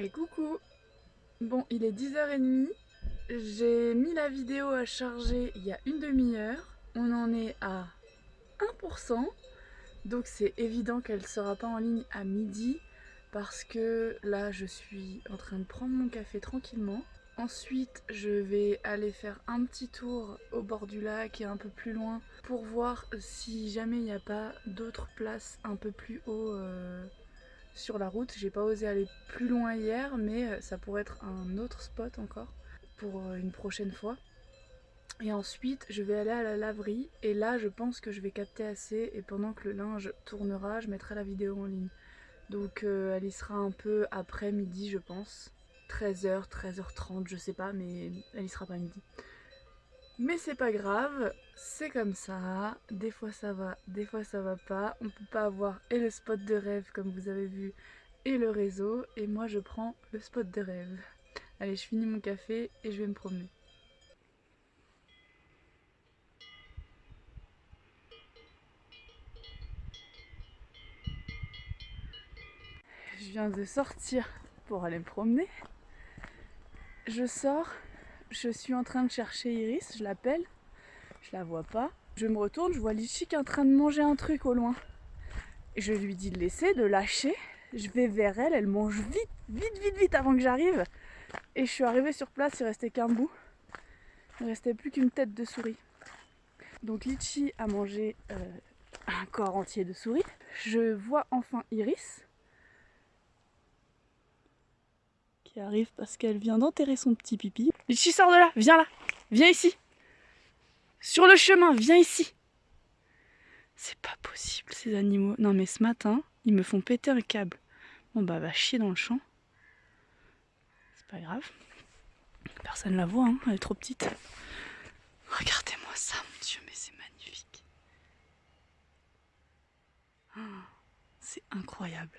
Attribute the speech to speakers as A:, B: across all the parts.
A: Et coucou Bon, il est 10h30. J'ai mis la vidéo à charger il y a une demi-heure. On en est à 1%. Donc c'est évident qu'elle ne sera pas en ligne à midi parce que là je suis en train de prendre mon café tranquillement. Ensuite je vais aller faire un petit tour au bord du lac et un peu plus loin pour voir si jamais il n'y a pas d'autres places un peu plus haut euh, sur la route. J'ai pas osé aller plus loin hier, mais euh, ça pourrait être un autre spot encore pour euh, une prochaine fois. Et ensuite, je vais aller à la laverie et là, je pense que je vais capter assez et pendant que le linge tournera, je mettrai la vidéo en ligne. Donc euh, elle y sera un peu après midi, je pense. 13h, 13h30, je sais pas, mais elle y sera pas midi. Mais c'est pas grave, c'est comme ça, des fois ça va, des fois ça va pas, on peut pas avoir et le spot de rêve comme vous avez vu et le réseau, et moi je prends le spot de rêve. Allez, je finis mon café et je vais me promener. Je viens de sortir pour aller me promener. Je sors je suis en train de chercher Iris, je l'appelle, je la vois pas. Je me retourne, je vois Litchi qui est en train de manger un truc au loin. Je lui dis de laisser, de lâcher. Je vais vers elle, elle mange vite, vite, vite, vite avant que j'arrive. Et je suis arrivée sur place, il restait qu'un bout. Il ne restait plus qu'une tête de souris. Donc Litchi a mangé euh, un corps entier de souris. Je vois enfin Iris. arrive parce qu'elle vient d'enterrer son petit pipi. Litchi, sors de là, viens là, viens ici. Sur le chemin, viens ici. C'est pas possible ces animaux. Non mais ce matin, ils me font péter un câble. Bon bah va chier dans le champ. C'est pas grave. Personne la voit, hein. elle est trop petite. Regardez-moi ça, mon Dieu, mais c'est magnifique. Oh, c'est incroyable.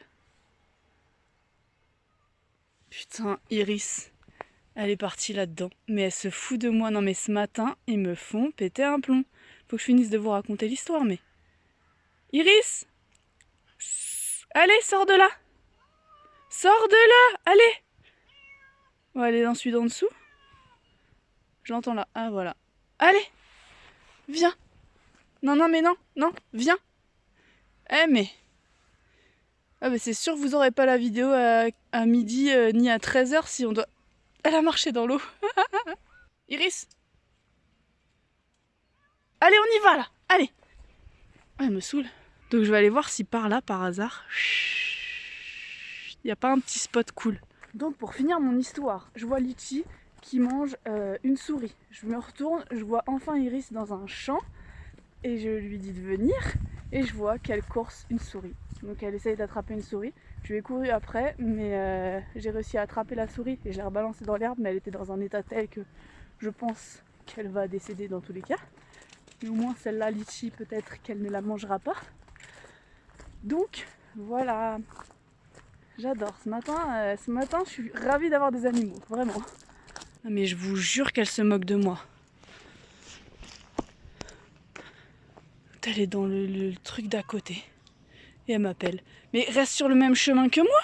A: Putain, Iris, elle est partie là-dedans. Mais elle se fout de moi. Non mais ce matin, ils me font péter un plomb. Faut que je finisse de vous raconter l'histoire, mais... Iris Allez, sors de là Sors de là Allez On va aller dans celui d'en dessous. Je l'entends là. Ah, voilà. Allez Viens Non, non, mais non, non, viens Eh, mais... Ah bah c'est sûr vous aurez pas la vidéo à, midi euh, ni à 13h si on doit... Elle a marché dans l'eau. Iris Allez on y va là Allez ah, Elle me saoule. Donc je vais aller voir si par là par hasard... Il n'y a pas un petit spot cool. Donc pour finir mon histoire, je vois Litchi qui mange euh, une souris. Je me retourne, je vois enfin Iris dans un champ et je lui dis de venir et je vois qu'elle course une souris. Donc elle essaye d'attraper une souris. Je lui ai couru après, mais euh, j'ai réussi à attraper la souris et je l'ai rebalancée dans l'herbe, mais elle était dans un état tel que je pense qu'elle va décéder dans tous les cas. Mais au moins celle-là, Litchi, peut-être qu'elle ne la mangera pas. Donc voilà, j'adore. Ce matin, euh, ce matin, je suis ravie d'avoir des animaux, vraiment. Mais je vous jure qu'elle se moque de moi. Elle est dans le truc d'à côté. Et elle m'appelle. Mais reste sur le même chemin que moi.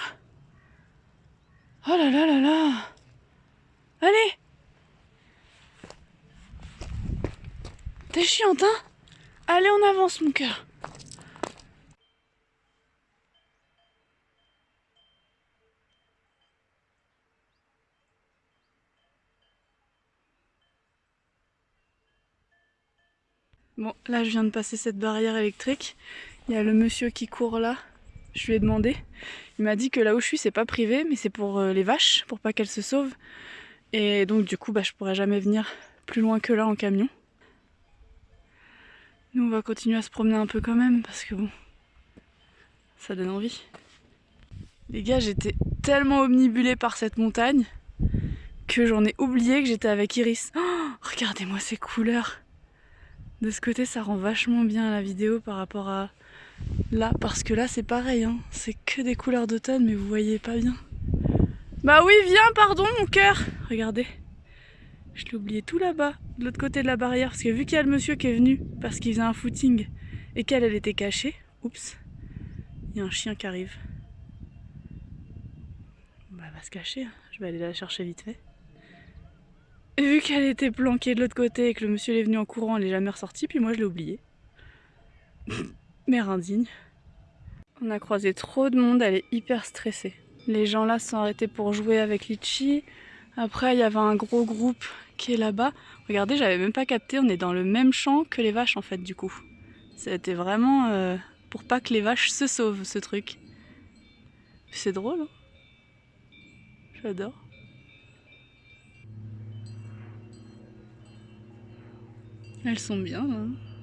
A: Oh là là là là. Allez. T'es chiante, hein? Allez, on avance, mon cœur. Bon, là je viens de passer cette barrière électrique. Il y a le monsieur qui court là. Je lui ai demandé. Il m'a dit que là où je suis, c'est pas privé, mais c'est pour euh, les vaches, pour pas qu'elles se sauvent. Et donc du coup, bah, je pourrais jamais venir plus loin que là en camion. Nous, on va continuer à se promener un peu quand même, parce que bon, ça donne envie. Les gars, j'étais tellement omnibulée par cette montagne que j'en ai oublié que j'étais avec Iris. Oh, regardez-moi ces couleurs De ce côté, ça rend vachement bien la vidéo par rapport à là, parce que là c'est pareil, hein. c'est que des couleurs d'automne, mais vous voyez pas bien. Bah oui, viens, pardon mon cœur Regardez, je l'ai oublié tout là-bas, de l'autre côté de la barrière, parce que vu qu'il y a le monsieur qui est venu, parce qu'il faisait un footing, et qu'elle, elle était cachée, oups, il y a un chien qui arrive. Bah elle va se cacher. Je vais aller la chercher vite fait. Et vu qu'elle était planquée de l'autre côté et que le monsieur est venu en courant, elle est jamais ressortie, puis moi je l'ai oubliée. Mère indigne. On a croisé trop de monde, elle est hyper stressée. Les gens là sont arrêtés pour jouer avec Litchi. Après, il y avait un gros groupe qui est là-bas. Regardez, j'avais même pas capté, on est dans le même champ que les vaches en fait du coup. C'était vraiment euh, pour pas que les vaches se sauvent ce truc. C'est drôle, hein J'adore. Elles sont bien. Hein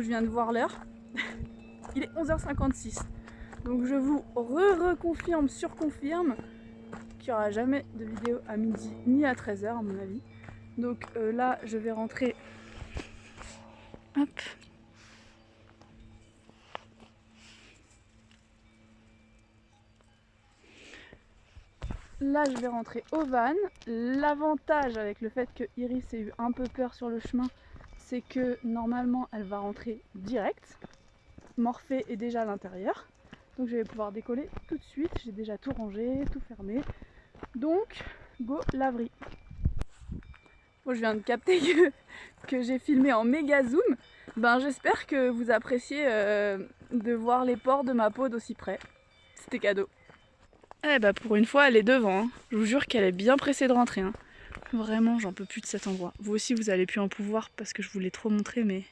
A: Je viens de voir l'heure. Il est 11h56. Donc je vous re-reconfirme, surconfirme qu'il n'y aura jamais de vidéo à midi ni à 13h à mon avis. Donc euh, là, je vais rentrer. Hop. Là, je vais rentrer au van. L'avantage avec le fait que Iris ait eu un peu peur sur le chemin, c'est que normalement, elle va rentrer direct. Morphée est déjà à l'intérieur. Donc je vais pouvoir décoller tout de suite. J'ai déjà tout rangé, tout fermé. Donc, go laverie. Bon, je viens de capter que, j'ai filmé en méga zoom. Ben, j'espère que vous appréciez euh, de voir les pores de ma peau d'aussi près. C'était cadeau. Eh bah pour une fois, elle est devant. Hein. Je vous jure qu'elle est bien pressée de rentrer. Hein. Vraiment, j'en peux plus de cet endroit. Vous aussi, vous allez plus en pouvoir parce que je vous l'ai trop montré, mais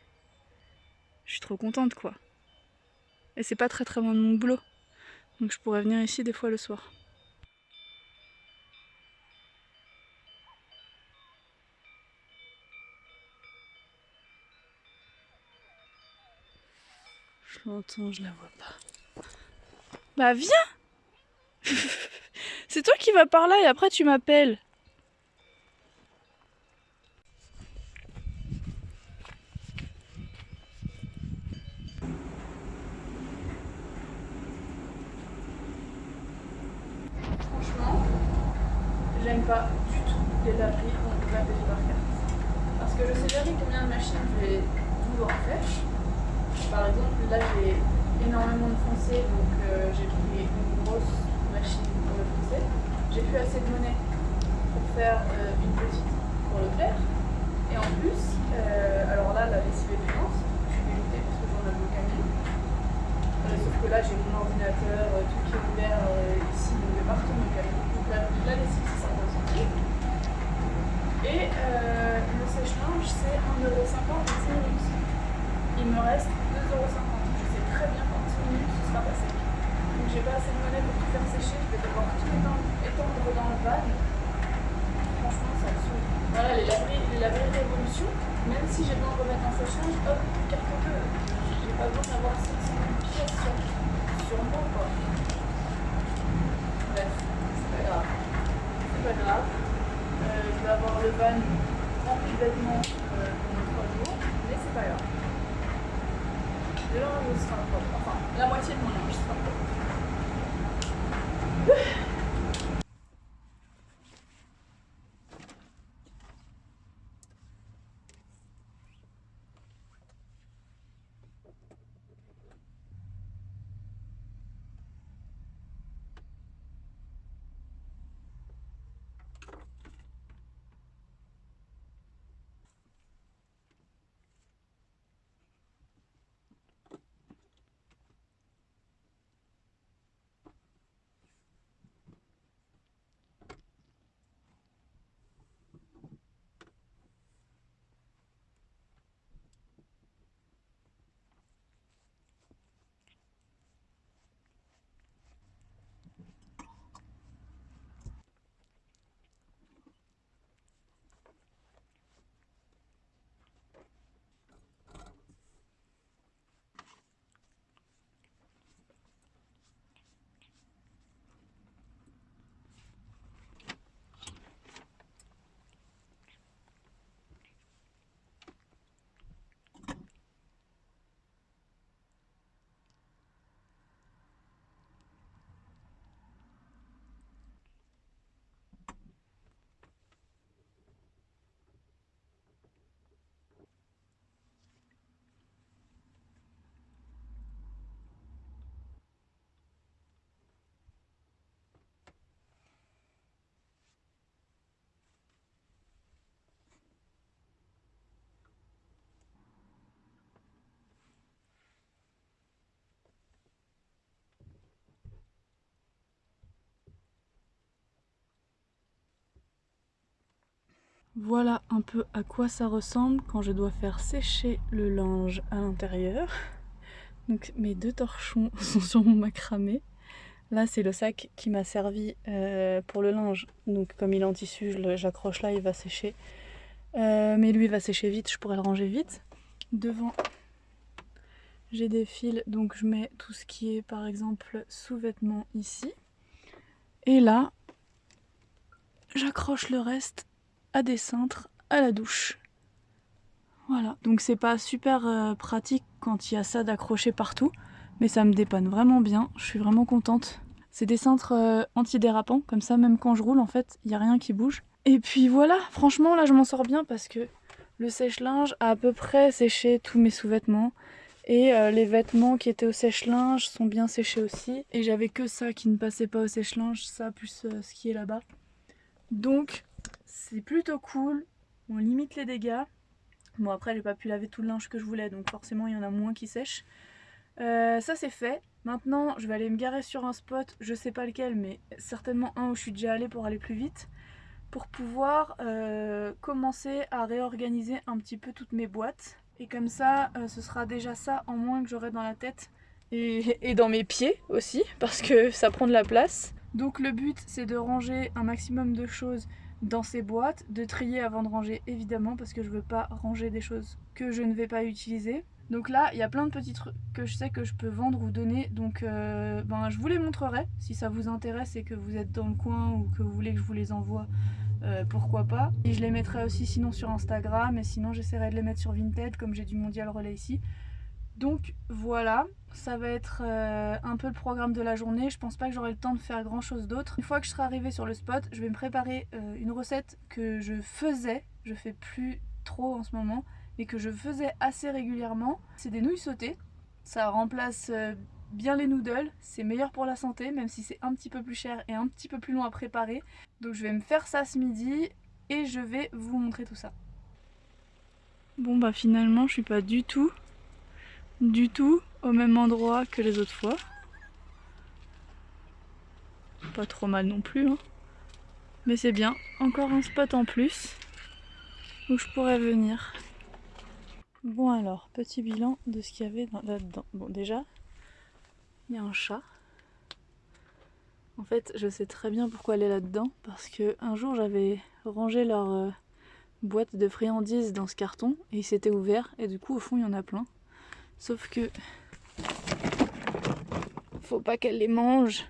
A: je suis trop contente, quoi. Et c'est pas très très loin de mon boulot. Donc je pourrais venir ici des fois le soir. Je l'entends, je la vois pas. Bah viens C'est toi qui vas par là et après tu m'appelles. Pas du tout on peut pas payer par carte. Parce que je sais jamais combien de machines je vais vouloir faire. Par exemple, là j'ai énormément de foncé, donc euh, j'ai pris une grosse machine pour le foncé. J'ai plus assez de monnaie pour faire euh, une petite pour le clair. Et en plus, euh, alors là, la lessive est payante, je suis dégoûtée parce que j'en ai au camion. sauf que là, j'ai mon ordinateur, tout qui est ouvert ici, donc je vais pas retourner au camion. Donc la, la lessive, c'est 50 centimes. Et le c'est 1,50€ Il me reste 2,50€ très bien qu'en 10 minutes ce sera passé. Donc j'ai pas assez de monnaie pour tout faire sécher, je vais devoir tout étendre dans le van. Franchement ça me saoule. Voilà les laveries, les révolution, même si j'ai besoin de remettre un sèche-linge, hop, carte bleu. J'ai pas besoin d'avoir 500 pièces sur, sur moi quoi. Bref, c'est pas grave. C'est pas grave. Euh, je vais avoir le van rempli de vêtements euh, pendant 3 jours, mais c'est pas grave linge sera propre. Enfin, la moitié de mon linge sera propre. Voilà un peu à quoi ça ressemble quand je dois faire sécher le linge à l'intérieur. Donc mes deux torchons sont sur mon macramé. Là c'est le sac qui m'a servi euh, pour le linge. Donc comme il est en tissu, j'accroche là, il va sécher. Euh, mais lui il va sécher vite, je pourrais le ranger vite. Devant j'ai des fils, donc je mets tout ce qui est par exemple sous-vêtements ici. Et là, j'accroche le reste à des cintres à la douche. Voilà, donc c'est pas super euh, pratique quand il y a ça d'accrocher partout, mais ça me dépanne vraiment bien, je suis vraiment contente. C'est des cintres euh, antidérapants, comme ça même quand je roule en fait, il n'y a rien qui bouge. Et puis voilà, franchement là je m'en sors bien parce que le sèche-linge a à peu près séché tous mes sous-vêtements. Et euh, les vêtements qui étaient au sèche-linge sont bien séchés aussi. Et j'avais que ça qui ne passait pas au sèche-linge, ça plus ce qui est là-bas. Donc c'est plutôt cool, on limite les dégâts. Bon après j'ai pas pu laver tout le linge que je voulais donc forcément il y en a moins qui sèchent. Euh, ça c'est fait. Maintenant je vais aller me garer sur un spot, je sais pas lequel mais certainement un où je suis déjà allée pour aller plus vite. Pour pouvoir euh, commencer à réorganiser un petit peu toutes mes boîtes. Et comme ça euh, ce sera déjà ça en moins que j'aurai dans la tête et, et dans mes pieds aussi parce que ça prend de la place. Donc le but c'est de ranger un maximum de choses dans ces boîtes, de trier avant de ranger évidemment parce que je veux pas ranger des choses que je ne vais pas utiliser. Donc là, il y a plein de petits trucs que je sais que je peux vendre ou donner, donc euh, ben, je vous les montrerai si ça vous intéresse et que vous êtes dans le coin ou que vous voulez que je vous les envoie, euh, pourquoi pas. Et je les mettrai aussi sinon sur Instagram et sinon j'essaierai de les mettre sur Vinted comme j'ai du Mondial Relais ici. Donc voilà, ça va être euh, un peu le programme de la journée. Je pense pas que j'aurai le temps de faire grand chose d'autre. Une fois que je serai arrivée sur le spot, je vais me préparer euh, une recette que je faisais, je fais plus trop en ce moment, mais que je faisais assez régulièrement. C'est des nouilles sautées. Ça remplace euh, bien les noodles, c'est meilleur pour la santé, même si c'est un petit peu plus cher et un petit peu plus long à préparer. Donc je vais me faire ça ce midi et je vais vous montrer tout ça. Bon bah finalement je suis pas du tout du tout au même endroit que les autres fois. Pas trop mal non plus, hein. mais c'est bien. Encore un spot en plus où je pourrais venir. Bon alors, petit bilan de ce qu'il y avait là-dedans. Bon déjà, il y a un chat. En fait, je sais très bien pourquoi elle est là-dedans, parce que un jour j'avais rangé leur euh, boîte de friandises dans ce carton et il s'était ouvert et du coup au fond il y en a plein. Sauf que faut pas qu'elle les mange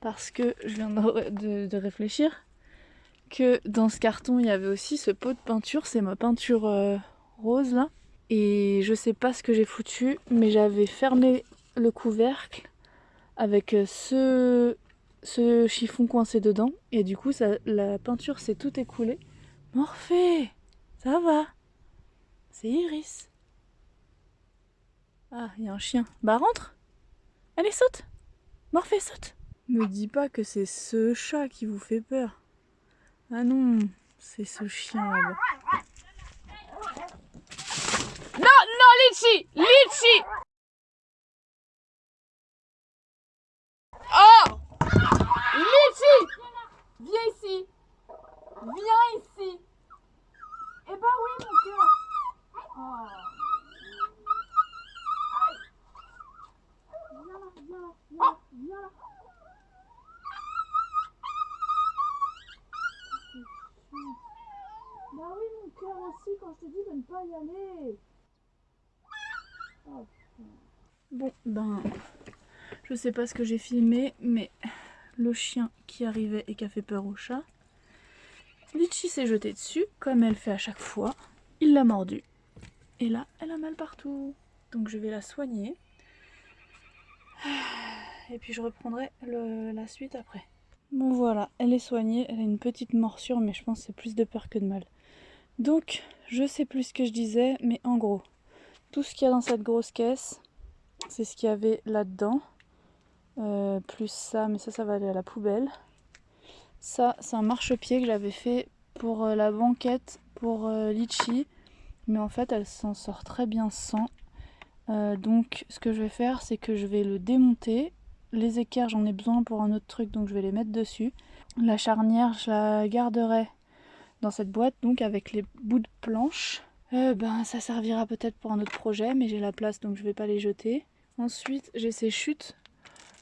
A: parce que je viens de, réfléchir que dans ce carton il y avait aussi ce pot de peinture, c'est ma peinture euh, rose là. Et je sais pas ce que j'ai foutu, mais j'avais fermé le couvercle avec euh, ce, chiffon coincé dedans. Et du coup ça, la peinture s'est tout écoulée. Morphée Ça va? C'est Iris ah, il y a un chien. Bah rentre Allez, saute Morphée, saute Me dis pas que c'est ce chat qui vous fait peur. Ah non, c'est ce chien là-bas. Non, non, Litchi Litchi Oh Litchi Viens ici Viens ici Eh ben oui, mon cœur oh. Bah oui, mon cœur aussi, quand je te dis de ne pas y aller. Oh, bon, ben, je sais pas ce que j'ai filmé, mais le chien qui arrivait et qui a fait peur au chat. Litchi s'est jeté dessus, comme elle fait à chaque fois. Il l'a mordu. Et là, elle a mal partout. Donc je vais la soigner. Et puis je reprendrai la suite après. Bon voilà, elle est soignée, elle a une petite morsure mais je pense que c'est plus de peur que de mal. Donc, je sais plus ce que je disais, mais en gros, tout ce qu'il y a dans cette grosse caisse, c'est ce qu'il y avait là-dedans. Euh, plus ça, mais ça, ça va aller à la poubelle. Ça, c'est un marchepied que j'avais fait pour euh, la banquette, pour euh, Litchi. Mais en fait, elle s'en sort très bien sans. Donc, ce que je vais faire, c'est que je vais le démonter. Les équerres, j'en ai besoin pour un autre truc, donc je vais les mettre dessus. La charnière, je la garderai dans cette boîte, donc avec les bouts de planche. Euh, ben, ça servira peut-être pour un autre projet, mais j'ai la place donc je vais pas les jeter. Ensuite, j'ai ces chutes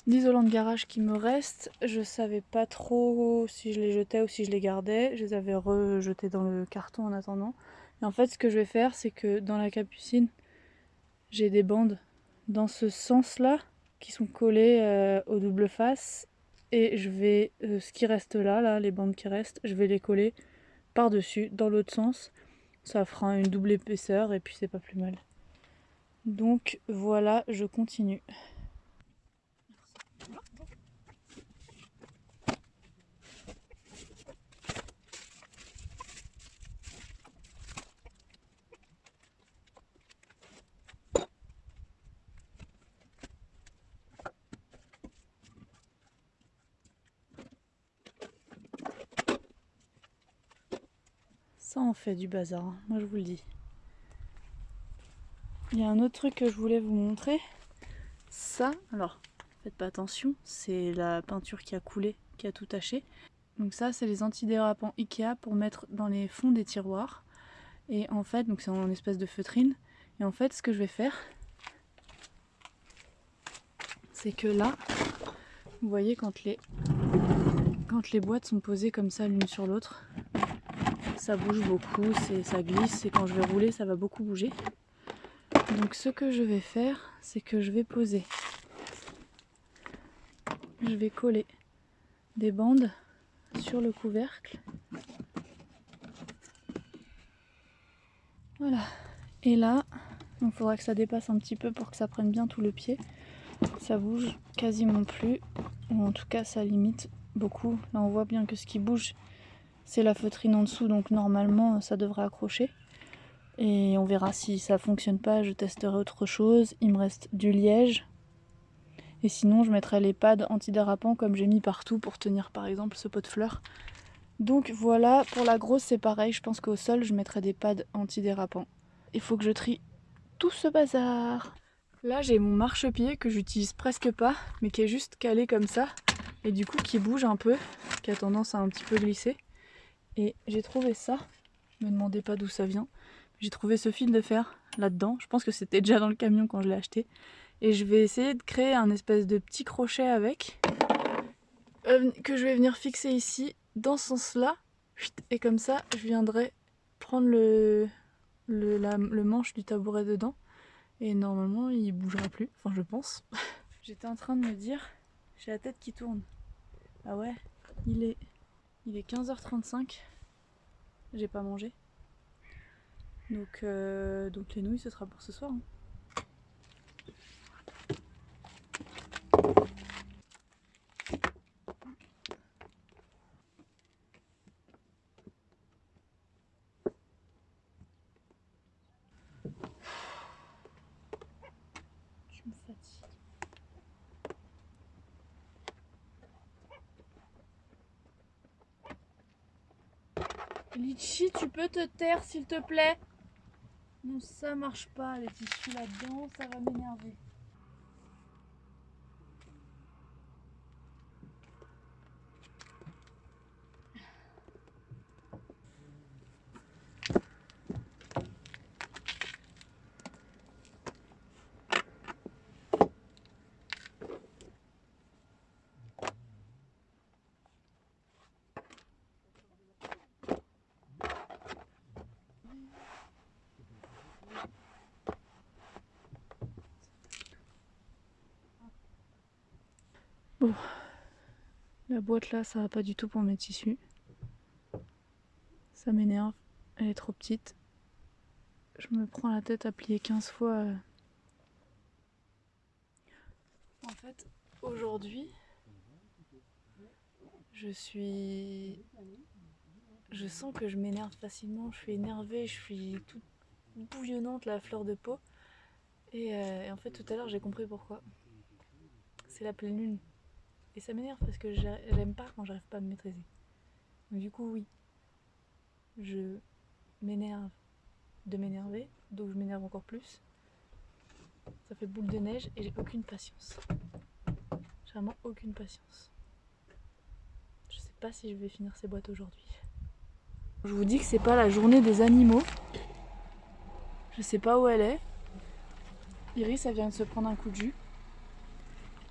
A: d'isolant de garage qui me restent. Je savais pas trop si je les jetais ou si je les gardais. Je les avais rejetés dans le carton en attendant. Et en fait, ce que je vais faire, c'est que dans la capucine, j'ai des bandes dans ce sens-là qui sont collées euh, aux double face. Et je vais, euh, ce qui reste là, là, les bandes qui restent, je vais les coller par-dessus dans l'autre sens. Ça fera une double épaisseur et puis c'est pas plus mal. Donc voilà, je continue. Ça en fait du bazar, hein. moi je vous le dis. Il y a un autre truc que je voulais vous montrer. Ça, alors faites pas attention, c'est la peinture qui a coulé, qui a tout taché. Donc ça, c'est les antidérapants Ikea pour mettre dans les fonds des tiroirs. Et en fait, donc c'est en espèce de feutrine. Et en fait, ce que je vais faire, c'est que là, vous voyez quand les, quand les boîtes sont posées comme ça l'une sur l'autre, ça bouge beaucoup, ça glisse et quand je vais rouler ça va beaucoup bouger. Donc ce que je vais faire, c'est que je vais poser, je vais coller des bandes sur le couvercle. Voilà. Et là, il faudra que ça dépasse un petit peu pour que ça prenne bien tout le pied. Ça bouge quasiment plus, ou en tout cas ça limite beaucoup. Là on voit bien que ce qui bouge c'est la feutrine en dessous, donc normalement ça devrait accrocher. Et on verra si ça fonctionne pas, je testerai autre chose. Il me reste du liège. Et sinon je mettrai les pads antidérapants comme j'ai mis partout pour tenir par exemple ce pot de fleurs. Donc voilà, pour la grosse c'est pareil, je pense qu'au sol je mettrai des pads antidérapants. Il faut que je trie tout ce bazar. Là j'ai mon marchepied que j'utilise presque pas, mais qui est juste calé comme ça. Et du coup qui bouge un peu, qui a tendance à un petit peu glisser. Et j'ai trouvé ça, me demandez pas d'où ça vient, j'ai trouvé ce fil de fer là-dedans, je pense que c'était déjà dans le camion quand je l'ai acheté. Et je vais essayer de créer un espèce de petit crochet avec, euh, que je vais venir fixer ici, dans ce sens-là. Et comme ça, je viendrai prendre le, manche du tabouret dedans. Et normalement, il bougera plus, enfin je pense. J'étais en train de me dire, j'ai la tête qui tourne. Ah ouais, il est il est 15h35. J'ai pas mangé. Donc, euh, donc les nouilles, ce sera pour ce soir. Hein. Litchi, tu peux te taire s'il te plaît? Non, ça marche pas, les tissus là-dedans, ça va m'énerver. Bon, la boîte là, ça va pas du tout pour mes tissus. Ça m'énerve, elle est trop petite. Je me prends la tête à plier 15 fois. En fait, aujourd'hui, je suis... Je sens que je m'énerve facilement, je suis énervée, je suis toute bouillonnante, la fleur de peau. Et, euh, et en fait, tout à l'heure, j'ai compris pourquoi. C'est la pleine lune. Et ça m'énerve parce que j'aime pas quand j'arrive pas à me maîtriser. Donc du coup oui, je m'énerve de m'énerver, donc je m'énerve encore plus. Ça fait boule de neige et j'ai aucune patience. J'ai vraiment aucune patience. Je sais pas si je vais finir ces boîtes aujourd'hui. Je vous dis que c'est pas la journée des animaux. Je sais pas où elle est. Iris, elle vient de se prendre un coup de jus.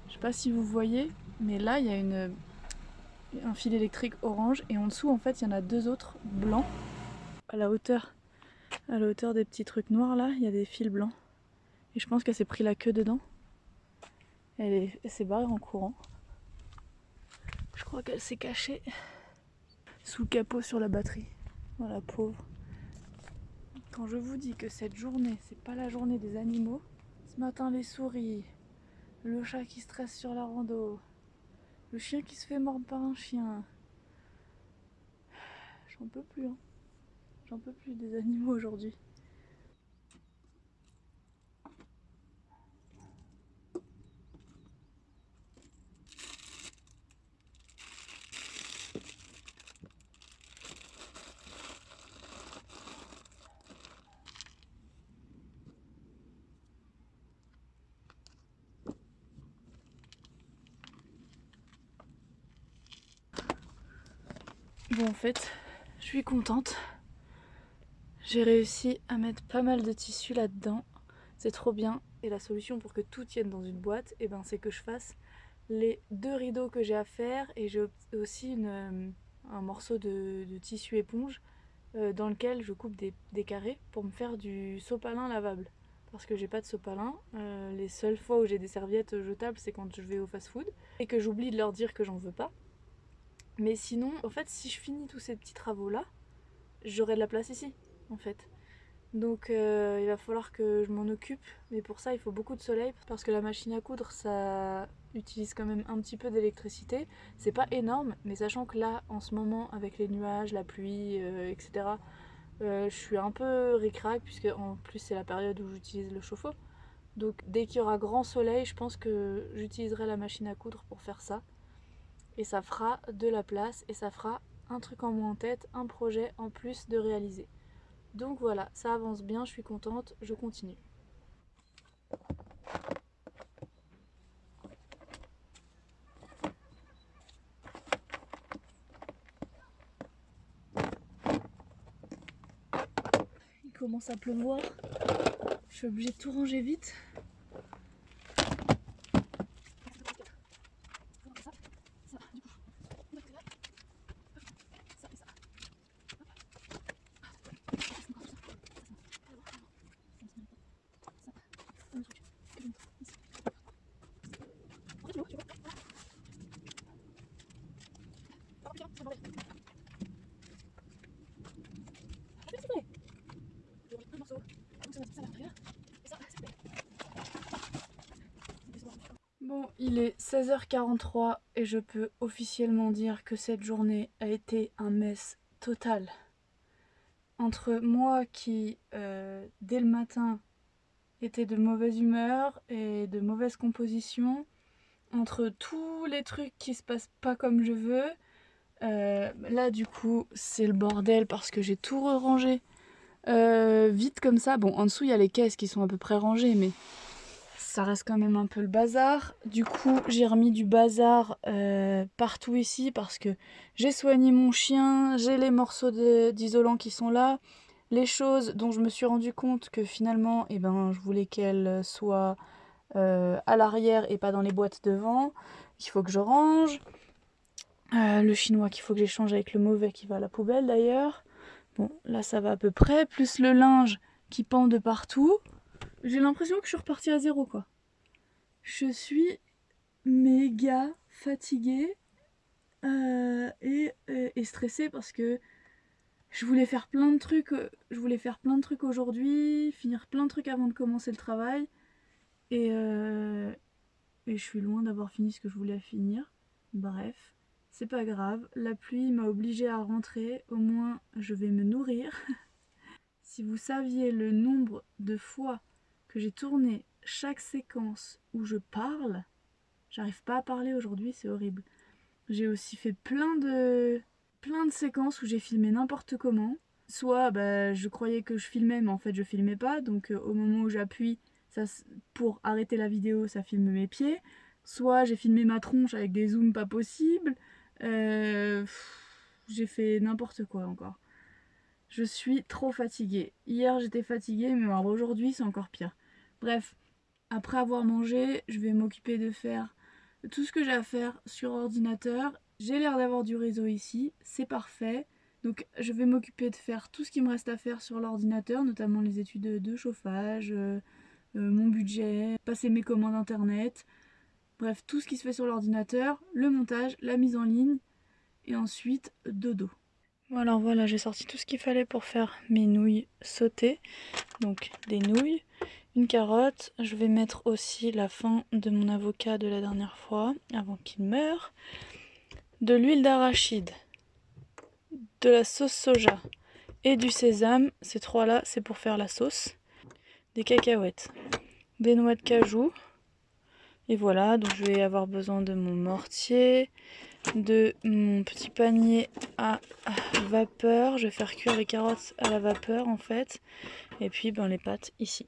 A: Je sais pas si vous voyez, mais là, il y a un fil électrique orange et en dessous, en fait, il y en a deux autres blancs. À la hauteur, à la hauteur des petits trucs noirs là, il y a des fils blancs. Et je pense qu'elle s'est pris la queue dedans. Elle s'est barrée en courant. Je crois qu'elle s'est cachée sous le capot sur la batterie. Voilà, pauvre. Quand je vous dis que cette journée, c'est pas la journée des animaux, ce matin les souris, le chat qui stresse sur la rando, le chien qui se fait mordre par un chien. J'en peux plus, hein. J'en peux plus des animaux aujourd'hui. Bon en fait, je suis contente. J'ai réussi à mettre pas mal de tissu là-dedans. C'est trop bien. Et la solution pour que tout tienne dans une boîte, eh ben, c'est que je fasse les deux rideaux que j'ai à faire. Et j'ai aussi euh, un morceau de, tissu éponge euh, dans lequel je coupe des, carrés pour me faire du sopalin lavable. Parce que j'ai pas de sopalin. Euh, les seules fois où j'ai des serviettes jetables, c'est quand je vais au fast-food. Et que j'oublie de leur dire que j'en veux pas. Mais sinon, en fait, si je finis tous ces petits travaux-là, j'aurai de la place ici, en fait. Donc euh, il va falloir que je m'en occupe, mais pour ça il faut beaucoup de soleil parce que la machine à coudre ça utilise quand même un petit peu d'électricité. C'est pas énorme, mais sachant que là en ce moment avec les nuages, la pluie, euh, etc., euh, je suis un peu ricrac puisque en plus c'est la période où j'utilise le chauffe-eau. Donc dès qu'il y aura grand soleil, je pense que j'utiliserai la machine à coudre pour faire ça et ça fera de la place et ça fera un truc en moins en tête, un projet en plus de réaliser. Donc voilà, ça avance bien, je suis contente, je continue. Il commence à pleuvoir, je suis obligée de tout ranger vite. 13h43 et je peux officiellement dire que cette journée a été un mess total. Entre moi qui, euh, dès le matin, était de mauvaise humeur et de mauvaise composition, entre tous les trucs qui se passent pas comme je veux, euh, là du coup c'est le bordel parce que j'ai tout re-rangé euh, vite comme ça. Bon en dessous il y a les caisses qui sont à peu près rangées mais ça reste quand même un peu le bazar. Du coup j'ai remis du bazar euh, partout ici parce que j'ai soigné mon chien, j'ai les morceaux d'isolant qui sont là. Les choses dont je me suis rendu compte que finalement eh ben, je voulais qu'elles soient à l'arrière et pas dans les boîtes devant. Il faut que je range. Euh, le chinois qu'il faut que j'échange avec le mauvais qui va à la poubelle d'ailleurs. Bon, là ça va à peu près. Plus le linge qui pend de partout. J'ai l'impression que je suis repartie à zéro quoi. Je suis méga fatiguée euh, et, euh, et, stressée parce que je voulais faire plein de trucs. Je voulais faire plein de trucs aujourd'hui, finir plein de trucs avant de commencer le travail. Et, et je suis loin d'avoir fini ce que je voulais finir. Bref. C'est pas grave, la pluie m'a obligée à rentrer, au moins je vais me nourrir. si vous saviez le nombre de fois que j'ai tourné chaque séquence où je parle, j'arrive pas à parler aujourd'hui, c'est horrible. J'ai aussi fait plein de, plein de séquences où j'ai filmé n'importe comment. Soit bah, je croyais que je filmais mais en fait je filmais pas, donc euh, au moment où j'appuie pour arrêter la vidéo ça filme mes pieds. Soit j'ai filmé ma tronche avec des zooms pas possibles. Euh, j'ai fait n'importe quoi encore. Je suis trop fatiguée. Hier j'étais fatiguée, mais aujourd'hui c'est encore pire. Bref, après avoir mangé, je vais m'occuper de faire tout ce que j'ai à faire sur ordinateur. J'ai l'air d'avoir du réseau ici, c'est parfait. Donc je vais m'occuper de faire tout ce qui me reste à faire sur l'ordinateur, notamment les études de chauffage, euh, euh, mon budget, passer mes commandes internet, bref tout ce qui se fait sur l'ordinateur, le montage, la mise en ligne et ensuite dodo. Alors voilà, j'ai sorti tout ce qu'il fallait pour faire mes nouilles sautées. Donc des nouilles, une carotte. Je vais mettre aussi la fin de mon avocat de la dernière fois, avant qu'il meure. De l'huile d'arachide, de la sauce soja et du sésame. Ces trois-là, c'est pour faire la sauce. Des cacahuètes, des noix de cajou. Et voilà, donc je vais avoir besoin de mon mortier, de mon petit panier à vapeur. Je vais faire cuire les carottes à la vapeur en fait. Et puis ben, les pâtes ici.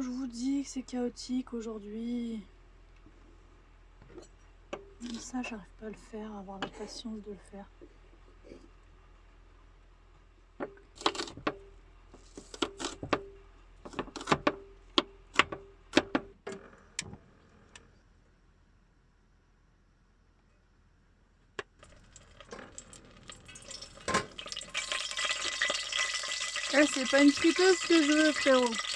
A: Je vous dis que c'est chaotique aujourd'hui. Ça, j'arrive pas à le faire, à avoir la patience de le faire. Eh, c'est pas une friteuse que je veux, frérot.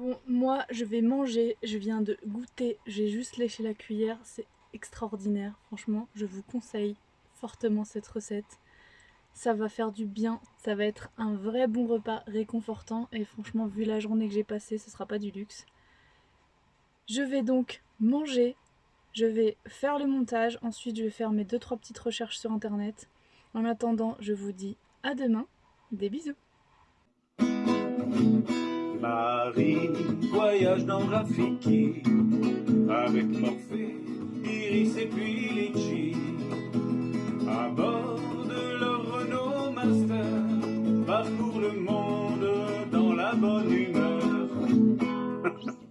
A: Bon, moi je vais manger, je viens de goûter, j'ai juste léché la cuillère, c'est extraordinaire, franchement, je vous conseille fortement cette recette. Ça va faire du bien, ça va être un vrai bon repas réconfortant et franchement vu la journée que j'ai passée, ce sera pas du luxe. Je vais donc manger, je vais faire le montage, ensuite je vais faire mes 2-3 petites recherches sur internet. En attendant, je vous dis à demain, des bisous
B: Marie voyage dans Rafiki avec Morphée, Iris et puis Litchi à bord de leur Renault Master parcourt le monde dans la bonne humeur.